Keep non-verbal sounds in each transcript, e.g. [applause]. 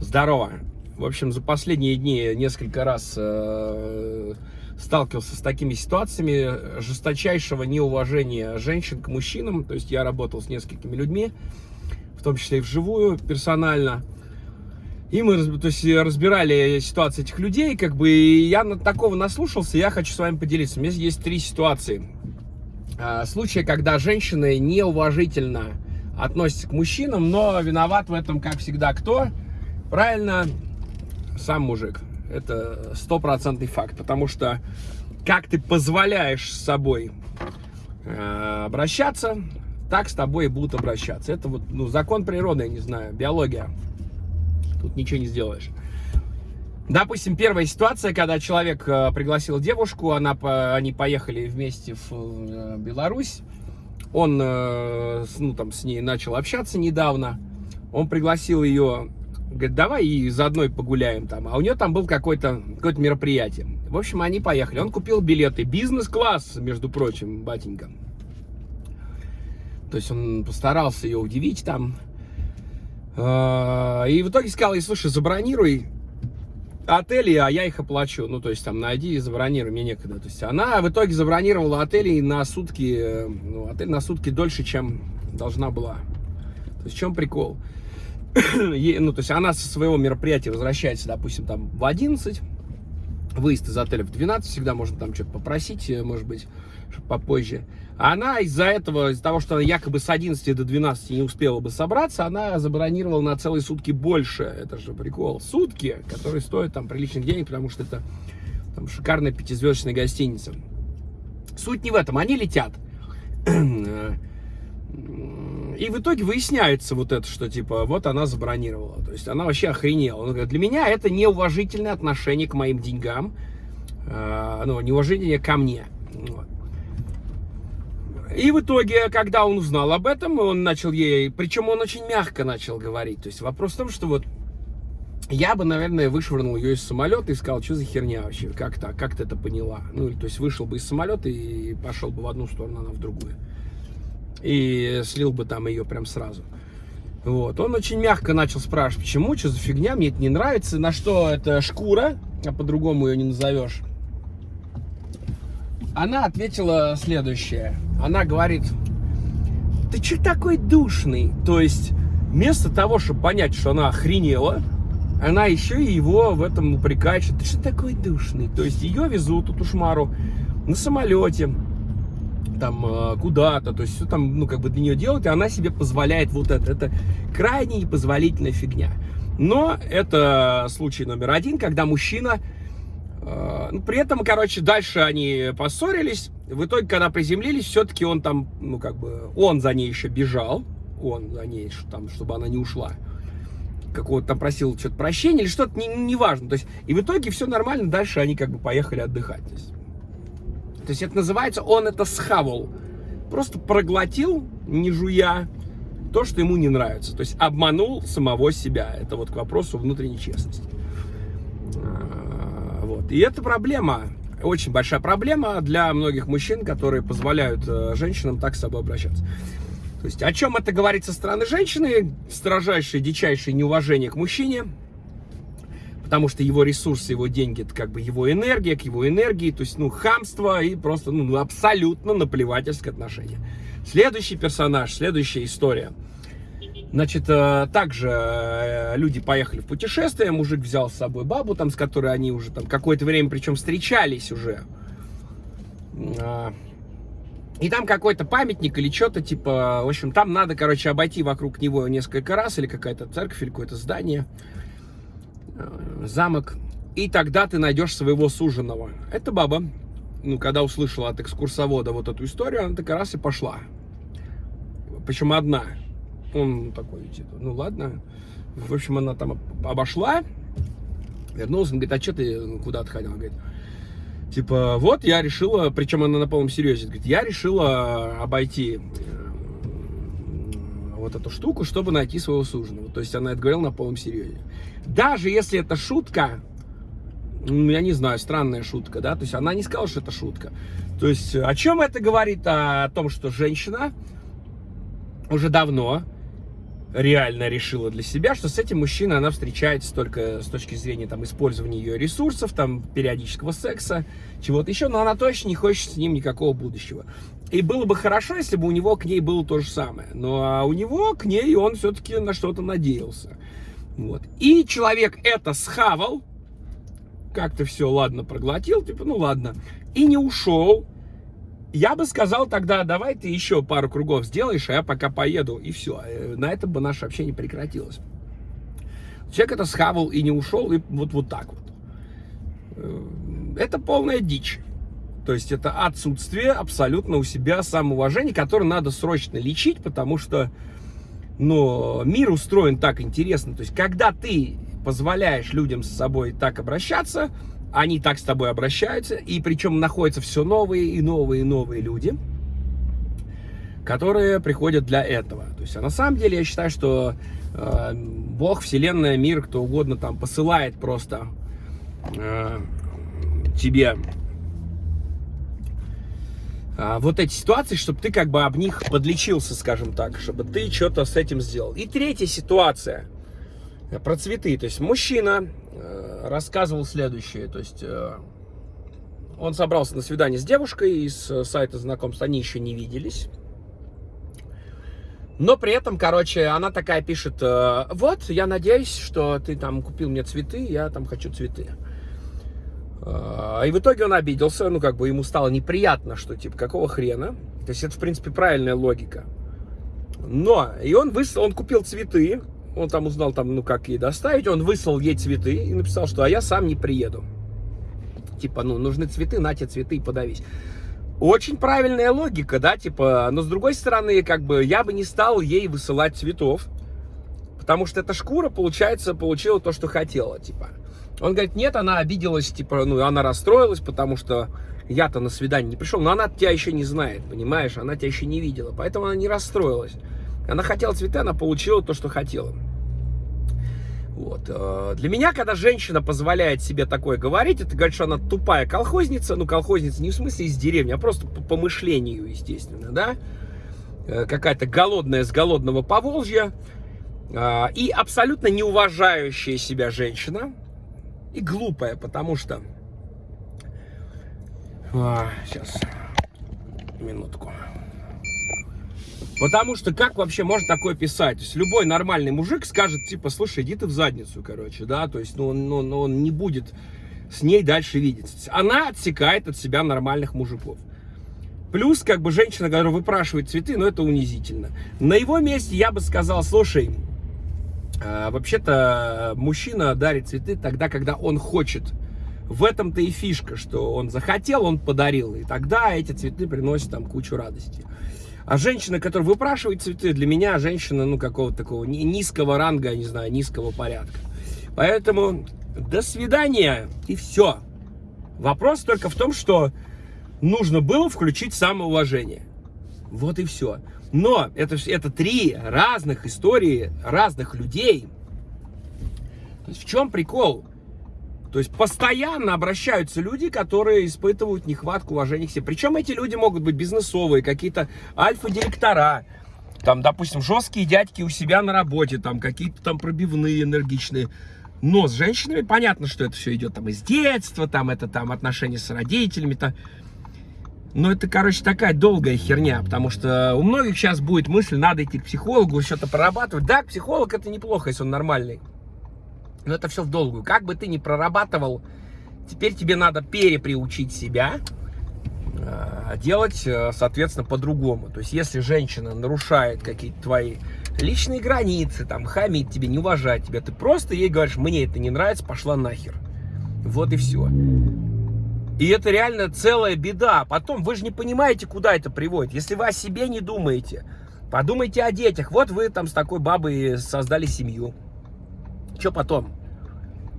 Здорово. В общем, за последние дни несколько раз э, сталкивался с такими ситуациями жесточайшего неуважения женщин к мужчинам. То есть я работал с несколькими людьми, в том числе и вживую, персонально. И мы то есть, разбирали ситуации этих людей, как бы, и я на такого наслушался, я хочу с вами поделиться. У меня есть три ситуации. А, случаи, когда женщины неуважительно относятся к мужчинам, но виноват в этом, как всегда, кто? Правильно, сам мужик. Это стопроцентный факт, потому что как ты позволяешь с собой э, обращаться, так с тобой и будут обращаться. Это вот ну, закон природы, я не знаю, биология. Тут ничего не сделаешь. Допустим, первая ситуация, когда человек э, пригласил девушку, она, они поехали вместе в э, Беларусь. Он э, ну, там, с ней начал общаться недавно. Он пригласил ее Говорит, давай и заодно погуляем там. А у нее там был какое-то какое мероприятие. В общем, они поехали. Он купил билеты. Бизнес-класс, между прочим, батенька. То есть он постарался ее удивить там. А, и в итоге сказал ей, слушай, забронируй отели, а я их оплачу. Ну, то есть там найди и забронируй, мне некогда. То есть она в итоге забронировала отели на сутки, ну, отель на сутки дольше, чем должна была. То есть в чем прикол? [coughs] ну, то есть она со своего мероприятия возвращается, допустим, там в 11, выезд из отеля в 12, всегда можно там что-то попросить, э, может быть, попозже. Она из-за этого, из-за того, что она якобы с 11 до 12 не успела бы собраться, она забронировала на целые сутки больше. Это же прикол. Сутки, которые стоят там приличных денег, потому что это там шикарная пятизвездочная гостиница. Суть не в этом. Они летят. [clears throat] И в итоге выясняется вот это, что типа вот она забронировала. То есть она вообще охренела. Он говорит, для меня это неуважительное отношение к моим деньгам. Э, ну, неуважение ко мне. Вот. И в итоге, когда он узнал об этом, он начал ей, причем он очень мягко начал говорить. То есть вопрос в том, что вот я бы, наверное, вышвырнул ее из самолета и сказал, что за херня вообще, как так, как ты это поняла? Ну, то есть вышел бы из самолета и пошел бы в одну сторону, она в другую и слил бы там ее прям сразу. Вот. Он очень мягко начал спрашивать, почему, что за фигня, мне это не нравится, на что это шкура, а по-другому ее не назовешь. Она ответила следующее. Она говорит, ты че такой душный? То есть, вместо того, чтобы понять, что она охренела, она еще и его в этом упрекает, что ты что такой душный? То есть, ее везут, эту шмару, на самолете, там э, куда-то, то есть все там, ну, как бы для нее делать, и она себе позволяет вот это. Это крайне непозволительная фигня. Но это случай номер один, когда мужчина, э, ну, при этом, короче, дальше они поссорились, в итоге, когда приземлились, все-таки он там, ну, как бы, он за ней еще бежал, он за ней, там, чтобы она не ушла какого-то там просил что-то прощения или что-то, неважно. Не, не то есть, и в итоге все нормально, дальше они как бы поехали отдыхать. То есть, то есть это называется, он это схавал. Просто проглотил, не жуя, то, что ему не нравится. То есть обманул самого себя. Это вот к вопросу внутренней честности. А, вот. И это проблема, очень большая проблема для многих мужчин, которые позволяют э, женщинам так с собой обращаться. То есть о чем это говорит со стороны женщины? Строжайшее, дичайшее неуважение к мужчине – потому что его ресурсы, его деньги, это как бы его энергия, к его энергии, то есть, ну, хамство и просто, ну, абсолютно наплевательское отношение. Следующий персонаж, следующая история. Значит, э, также э, люди поехали в путешествие, мужик взял с собой бабу, там, с которой они уже там какое-то время, причем встречались уже. А, и там какой-то памятник или что-то, типа, в общем, там надо, короче, обойти вокруг него несколько раз, или какая-то церковь, или какое-то здание. Замок, и тогда ты найдешь своего суженого. Эта баба, ну, когда услышала от экскурсовода вот эту историю, она так раз и пошла. Причем одна. Он такой, типа, ну ладно. В общем, она там обошла, вернулась, он говорит, а что ты куда отходил? Говорит, типа, вот я решила, причем она на полном серьезе, говорит, я решила обойти вот эту штуку, чтобы найти своего суженого. То есть она это говорила на полном серьезе. Даже если это шутка, ну, я не знаю, странная шутка, да, то есть она не сказала, что это шутка. То есть о чем это говорит? О том, что женщина уже давно реально решила для себя, что с этим мужчиной она встречается только с точки зрения там, использования ее ресурсов, там, периодического секса, чего-то еще, но она точно не хочет с ним никакого будущего. И было бы хорошо, если бы у него к ней было то же самое. Но а у него к ней он все-таки на что-то надеялся. Вот. И человек это схавал, как-то все, ладно, проглотил, типа, ну ладно, и не ушел. Я бы сказал тогда, давай ты еще пару кругов сделаешь, а я пока поеду, и все. Э, на этом бы наше общение прекратилось. Человек это схавал и не ушел, и вот, вот так вот. Э, это полная дичь. То есть это отсутствие абсолютно у себя самоуважения, которое надо срочно лечить, потому что ну, мир устроен так интересно. То есть когда ты позволяешь людям с собой так обращаться, они так с тобой обращаются, и причем находятся все новые и новые и новые люди, которые приходят для этого. То есть, а на самом деле я считаю, что э, Бог, Вселенная, мир, кто угодно там посылает просто э, тебе а, вот эти ситуации, чтобы ты как бы об них подлечился, скажем так, чтобы ты что-то с этим сделал. И третья ситуация про цветы. То есть мужчина э, рассказывал следующее. То есть э, он собрался на свидание с девушкой из э, сайта знакомств, они еще не виделись. Но при этом, короче, она такая пишет, э, вот, я надеюсь, что ты там купил мне цветы, я там хочу цветы. И в итоге он обиделся, ну, как бы ему стало неприятно, что, типа, какого хрена. То есть это, в принципе, правильная логика. Но, и он выслал, он купил цветы, он там узнал, там, ну, как ей доставить, он выслал ей цветы и написал, что, а я сам не приеду. Типа, ну, нужны цветы, на те цветы и подавись. Очень правильная логика, да, типа, но с другой стороны, как бы, я бы не стал ей высылать цветов, потому что эта шкура, получается, получила то, что хотела, типа. Он говорит, нет, она обиделась, типа, ну, она расстроилась, потому что я-то на свидание не пришел, но она тебя еще не знает, понимаешь, она тебя еще не видела, поэтому она не расстроилась. Она хотела цветы, она получила то, что хотела. Вот. Э, для меня, когда женщина позволяет себе такое говорить, это говорит, что она тупая колхозница, ну, колхозница не в смысле из деревни, а просто по помышлению, естественно, да, э, какая-то голодная с голодного Поволжья, э, и абсолютно не уважающая себя женщина, и глупая, потому что... А, сейчас, минутку. Потому что как вообще можно такое писать? То есть любой нормальный мужик скажет, типа, слушай, иди ты в задницу, короче, да, то есть, ну, ну, ну он не будет с ней дальше видеться. Она отсекает от себя нормальных мужиков. Плюс, как бы, женщина, которая выпрашивает цветы, ну, это унизительно. На его месте я бы сказал, слушай, а, вообще-то мужчина дарит цветы тогда, когда он хочет. В этом-то и фишка, что он захотел, он подарил. И тогда эти цветы приносят там кучу радости. А женщина, которая выпрашивает цветы, для меня женщина, ну, какого-то такого низкого ранга, не знаю, низкого порядка. Поэтому до свидания и все. Вопрос только в том, что нужно было включить самоуважение. Вот и все. Но это, это три разных истории, разных людей. В чем прикол? То есть постоянно обращаются люди, которые испытывают нехватку уважения к себе. Причем эти люди могут быть бизнесовые, какие-то альфа-директора, там, допустим, жесткие дядьки у себя на работе, там, какие-то там пробивные, энергичные. Но с женщинами понятно, что это все идет там из детства, там, это там отношения с родителями, там. Но это, короче, такая долгая херня, потому что у многих сейчас будет мысль, надо идти к психологу, что-то прорабатывать. Да, психолог это неплохо, если он нормальный. Но это все в долгую. Как бы ты ни прорабатывал, теперь тебе надо переприучить себя а, делать, э, соответственно, по-другому. То есть, если женщина нарушает какие-то твои личные границы, там, хамит тебе, не уважает тебя, ты просто ей говоришь, мне это не нравится, пошла нахер. Вот и все. И это реально целая беда. Потом вы же не понимаете, куда это приводит. Если вы о себе не думаете, подумайте о детях. Вот вы там с такой бабой создали семью. Что потом?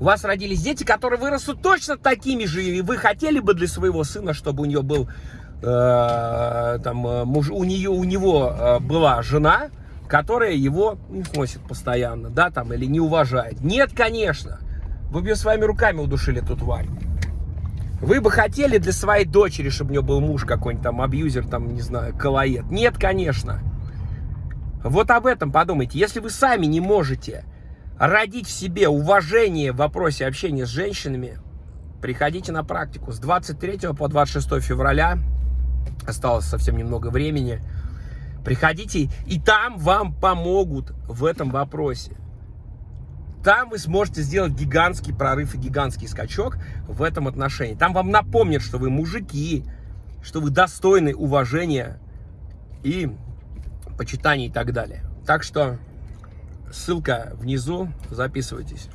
У вас родились дети, которые вырастут точно такими же, и вы хотели бы для своего сына, чтобы у нее был, э, там, э, муж, у нее, у него э, была жена, которая его не постоянно, да, там, или не уважает. Нет, конечно. Вы бы ее своими руками удушили, эту тварь. Вы бы хотели для своей дочери, чтобы у нее был муж какой-нибудь там, абьюзер, там, не знаю, колоед? Нет, конечно. Вот об этом подумайте. Если вы сами не можете родить в себе уважение в вопросе общения с женщинами, приходите на практику. С 23 по 26 февраля осталось совсем немного времени. Приходите, и там вам помогут в этом вопросе. Там вы сможете сделать гигантский прорыв и гигантский скачок в этом отношении. Там вам напомнят, что вы мужики, что вы достойны уважения и почитания и так далее. Так что ссылка внизу, записывайтесь.